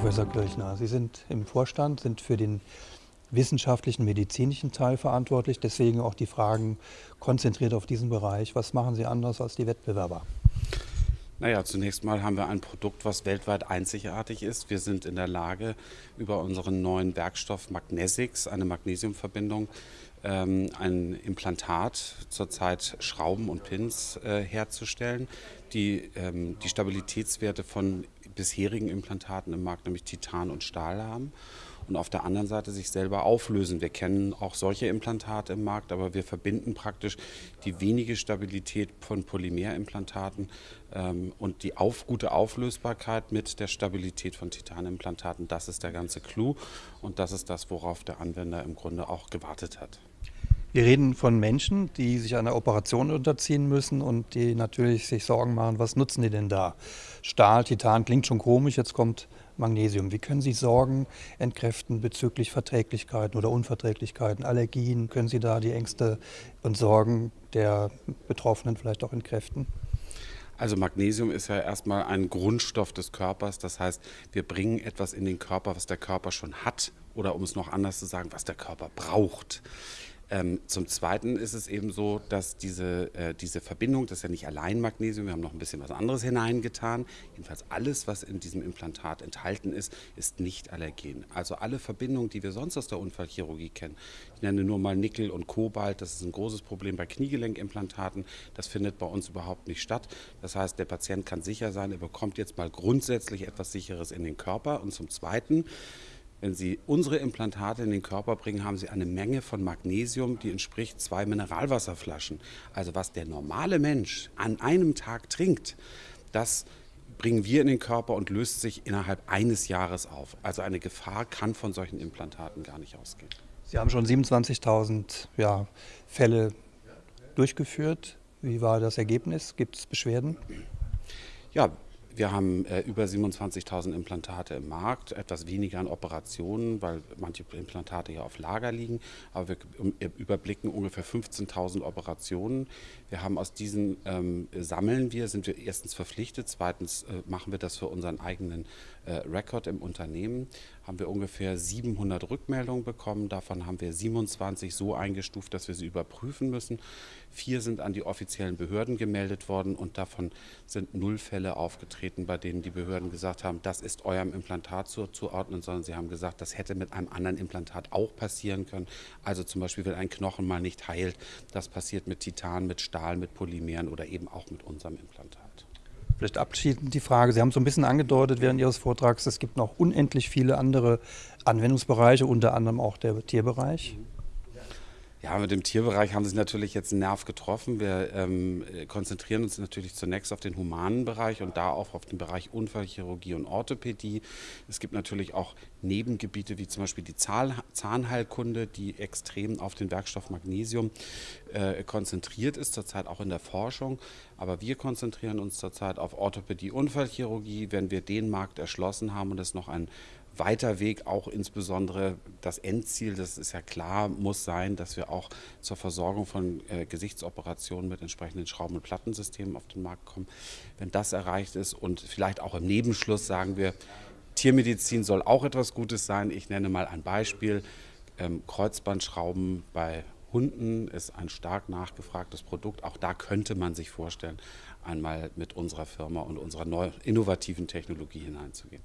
Professor Kirchner, Sie sind im Vorstand, sind für den wissenschaftlichen, medizinischen Teil verantwortlich. Deswegen auch die Fragen konzentriert auf diesen Bereich. Was machen Sie anders als die Wettbewerber? Naja, zunächst mal haben wir ein Produkt, was weltweit einzigartig ist. Wir sind in der Lage, über unseren neuen Werkstoff Magnesix, eine Magnesiumverbindung, ähm, ein Implantat, zurzeit Schrauben und Pins äh, herzustellen, die ähm, die Stabilitätswerte von bisherigen Implantaten im Markt, nämlich Titan und Stahl haben und auf der anderen Seite sich selber auflösen. Wir kennen auch solche Implantate im Markt, aber wir verbinden praktisch die wenige Stabilität von Polymerimplantaten ähm, und die auf, gute Auflösbarkeit mit der Stabilität von Titanimplantaten. Das ist der ganze Clou und das ist das, worauf der Anwender im Grunde auch gewartet hat. Wir reden von Menschen, die sich einer Operation unterziehen müssen und die natürlich sich Sorgen machen, was nutzen die denn da? Stahl, Titan klingt schon komisch, jetzt kommt Magnesium. Wie können Sie Sorgen entkräften bezüglich Verträglichkeiten oder Unverträglichkeiten, Allergien? Können Sie da die Ängste und Sorgen der Betroffenen vielleicht auch entkräften? Also Magnesium ist ja erstmal ein Grundstoff des Körpers. Das heißt, wir bringen etwas in den Körper, was der Körper schon hat oder um es noch anders zu sagen, was der Körper braucht. Ähm, zum Zweiten ist es eben so, dass diese, äh, diese Verbindung, das ist ja nicht allein Magnesium, wir haben noch ein bisschen was anderes hineingetan. Jedenfalls alles, was in diesem Implantat enthalten ist, ist nicht allergen. Also alle Verbindungen, die wir sonst aus der Unfallchirurgie kennen, ich nenne nur mal Nickel und Kobalt, das ist ein großes Problem bei Kniegelenkimplantaten, das findet bei uns überhaupt nicht statt. Das heißt, der Patient kann sicher sein, er bekommt jetzt mal grundsätzlich etwas Sicheres in den Körper. Und zum Zweiten, wenn Sie unsere Implantate in den Körper bringen, haben Sie eine Menge von Magnesium, die entspricht zwei Mineralwasserflaschen. Also was der normale Mensch an einem Tag trinkt, das bringen wir in den Körper und löst sich innerhalb eines Jahres auf. Also eine Gefahr kann von solchen Implantaten gar nicht ausgehen. Sie haben schon 27.000 ja, Fälle durchgeführt. Wie war das Ergebnis? Gibt es Beschwerden? Ja, wir haben äh, über 27.000 Implantate im Markt, etwas weniger an Operationen, weil manche Implantate ja auf Lager liegen, aber wir überblicken ungefähr 15.000 Operationen. Wir haben aus diesen ähm, sammeln wir, sind wir erstens verpflichtet, zweitens äh, machen wir das für unseren eigenen äh, Rekord im Unternehmen, haben wir ungefähr 700 Rückmeldungen bekommen, davon haben wir 27 so eingestuft, dass wir sie überprüfen müssen. Vier sind an die offiziellen Behörden gemeldet worden und davon sind null Fälle aufgetreten, bei denen die Behörden gesagt haben, das ist eurem Implantat zuzuordnen, sondern sie haben gesagt, das hätte mit einem anderen Implantat auch passieren können. Also zum Beispiel, wenn ein Knochen mal nicht heilt, das passiert mit Titan, mit Stahl, mit Polymeren oder eben auch mit unserem Implantat. Vielleicht abschließend die Frage, Sie haben so ein bisschen angedeutet während Ihres Vortrags, es gibt noch unendlich viele andere Anwendungsbereiche, unter anderem auch der Tierbereich. Mhm. Ja, mit dem Tierbereich haben Sie natürlich jetzt einen Nerv getroffen. Wir ähm, konzentrieren uns natürlich zunächst auf den humanen Bereich und da auch auf den Bereich Unfallchirurgie und Orthopädie. Es gibt natürlich auch Nebengebiete wie zum Beispiel die Zahnheilkunde, die extrem auf den Werkstoff Magnesium äh, konzentriert ist, zurzeit auch in der Forschung. Aber wir konzentrieren uns zurzeit auf Orthopädie, Unfallchirurgie. Wenn wir den Markt erschlossen haben und es noch ein weiter Weg, auch insbesondere das Endziel, das ist ja klar, muss sein, dass wir auch zur Versorgung von äh, Gesichtsoperationen mit entsprechenden Schrauben- und Plattensystemen auf den Markt kommen. Wenn das erreicht ist und vielleicht auch im Nebenschluss sagen wir, Tiermedizin soll auch etwas Gutes sein. Ich nenne mal ein Beispiel. Ähm, Kreuzbandschrauben bei Hunden ist ein stark nachgefragtes Produkt. Auch da könnte man sich vorstellen, einmal mit unserer Firma und unserer neu innovativen Technologie hineinzugehen.